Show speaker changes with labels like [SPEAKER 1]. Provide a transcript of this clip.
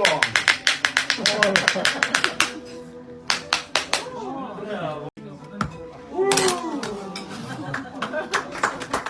[SPEAKER 1] 어. 그래,